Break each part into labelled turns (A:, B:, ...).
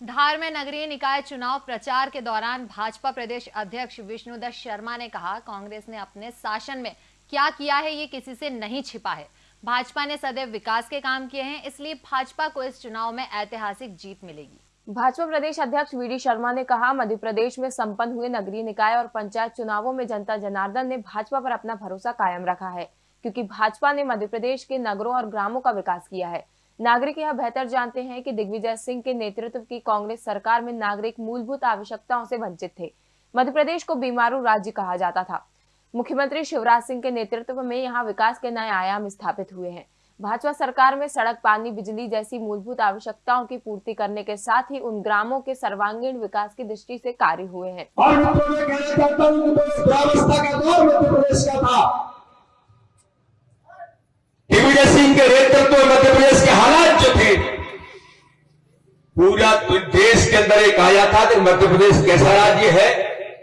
A: धार में नगरीय निकाय चुनाव प्रचार के दौरान भाजपा प्रदेश अध्यक्ष विष्णुदत्त शर्मा ने कहा, कांग्रेस ने अपने शासन में क्या किया है, ये किसी से नहीं छिपा है। भाजपा ने सदैव विकास के काम किए हैं, इसलिए भाजपा को इस चुनाव में ऐतिहासिक जीत मिलेगी।
B: भाजपा प्रदेश अध्यक्ष वी डी शर्मा ने कहा, मध्य प्रदेश में संपन्न हुए नगरीय निकाय और पंचायत चुनावों में जनता जनार्दन ने भाजपा पर अपना भरोसा कायम रखा है, क्योंकि भाजपा ने मध्य प्रदेश के नगरों और ग्रामों का विकास किया है। नागरिक यह बेहतर जानते हैं कि दिग्विजय सिंह के नेतृत्व की कांग्रेस सरकार में नागरिक मूलभूत आवश्यकताओं से वंचित थे। मध्य प्रदेश को बीमारू राज्य कहा जाता था। मुख्यमंत्री शिवराज सिंह के नेतृत्व में यहाँ विकास के नए आयाम स्थापित हुए हैं। भाजपा सरकार में सड़क, पानी, बिजली जैसी मूलभूत आवश्यकताओं की पूर्ति करने के साथ ही उन ग्रामों के सर्वांगीण विकास की दृष्टि से कार्य हुए हैं।
C: और मैं कहना चाहता हूँ कि दौर मध्य प्रदेश का था। दिग्विजय सिंह के नेतृत्व मध्य प्रदेश पूरा देश के अंदर एक आया था कि मध्य प्रदेश कैसा राज्य है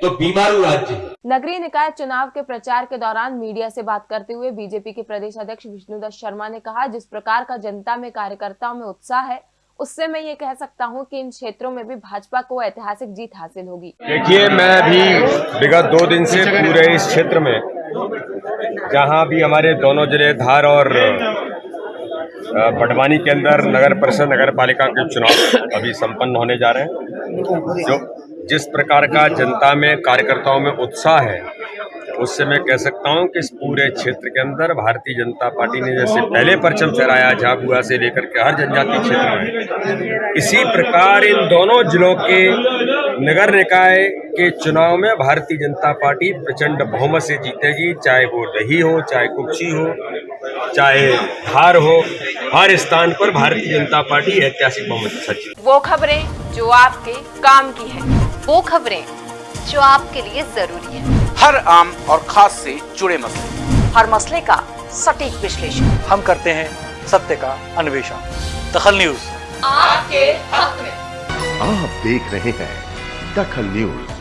C: तो बीमारू राज्य है।
B: नगरीय निकाय चुनाव के प्रचार के दौरान मीडिया से बात करते हुए बीजेपी के प्रदेश अध्यक्ष विष्णुदत्त शर्मा ने कहा जिस प्रकार का जनता में कार्यकर्ताओं में उत्साह है उससे मैं ये कह सकता हूँ कि इन क्षेत्रों में भी भाजपा को ऐतिहासिक जीत हासिल होगी।
D: देखिए मैं अभी विगत दो दिन से पूरे इस क्षेत्र में जहाँ भी हमारे दोनों ज़िले धार और बड़वानी के अंदर नगर परिषद, नगर पालिका के चुनाव अभी संपन्न होने जा रहे हैं। जो जिस प्रकार का जनता में, कार्यकर्ताओं में उत्साह है, उससे मैं कह सकता हूँ कि इस पूरे क्षेत्र के अंदर भारतीय जनता पार्टी ने जैसे पहले परचम फहराया, झाबुआ से लेकर के हर जनजाति क्षेत्र में, इसी प्रकार इन दोनों जिलों के नगर निकाय के चुनाव में भारतीय जनता पार्टी प्रचंड बहुमत से जीतेगी, चाहे वो रही हो, चाहे कुक्षी हो, चाहे धार हो। हर स्थान पर भारतीय जनता पार्टी ऐतिहासिक बहुमत के। साथ
B: वो खबरें जो आपके काम की है।
A: वो खबरें जो आपके लिए ज़रूरी है।
E: हर आम और खास से जुड़े मसले।
F: हर मसले का सटीक विश्लेषण।
G: हम करते हैं सत्य का अन्वेषण। दखल न्यूज़। आपके हक में।
H: आप देख रहे हैं दखल न्यूज़।